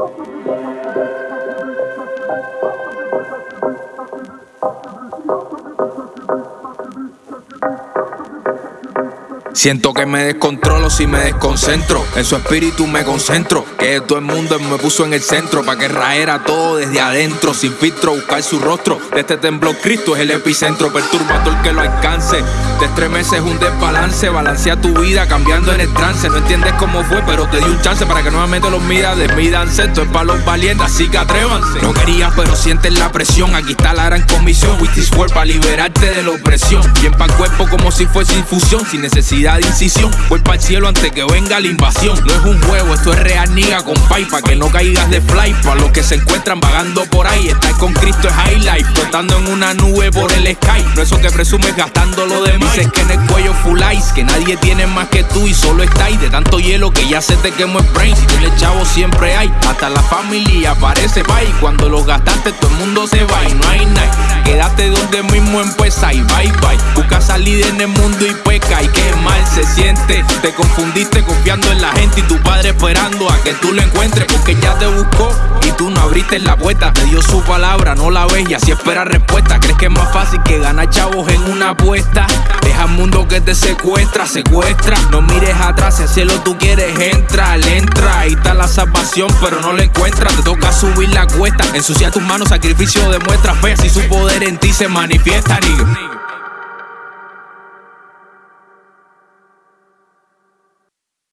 Thank you. Siento que me descontrolo si me desconcentro. En su espíritu me concentro. Que todo el mundo me puso en el centro. Pa' que raera todo desde adentro. Sin filtro, buscar su rostro. De este temblor, Cristo es el epicentro. Perturbando el que lo alcance. Te estremeces un desbalance. Balancea tu vida cambiando en el trance. No entiendes cómo fue, pero te di un chance para que nuevamente los midas desmídanse. Esto es para los valientes, así que atrévanse. No querías, pero sientes la presión. Aquí está la gran comisión. With this para liberarte de la opresión. Bien pa' cuerpo como si fuese infusión. Sin necesidad de incisión. Voy para el cielo antes que venga la invasión. No es un juego, esto es real, niga con Pa' que no caigas de fly. Para los que se encuentran vagando por ahí. Estar con Cristo es highlight. Flotando en una nube por el sky. No eso que presumes gastando lo demás. Dices que en el cuello full ice. Que nadie tiene más que tú y solo estáis. De tanto hielo que ya se te quemó el brain. Si tienes chavo siempre hay. Hasta la familia aparece pa' y cuando lo gastaste todo el mundo se va y no hay nada. Quédate donde mismo empieza y bye bye. Busca salir en el mundo y peca y qué mal se siente. Te confundiste confiando en la gente y tu padre esperando a que tú lo encuentres porque ya te buscó y tú no abriste la puerta. Te dio su palabra, no la ves y así espera respuesta. ¿Crees que es más fácil que ganar chavos en una apuesta? Deja el mundo que te secuestra, secuestra. No mires atrás, si al cielo tú quieres entra, entra. Ahí está la salvación, pero no la encuentras. Te toca subir la cuesta, ensucia tus manos, sacrificio demuestra fe. Si su poder en ti se manifiesta.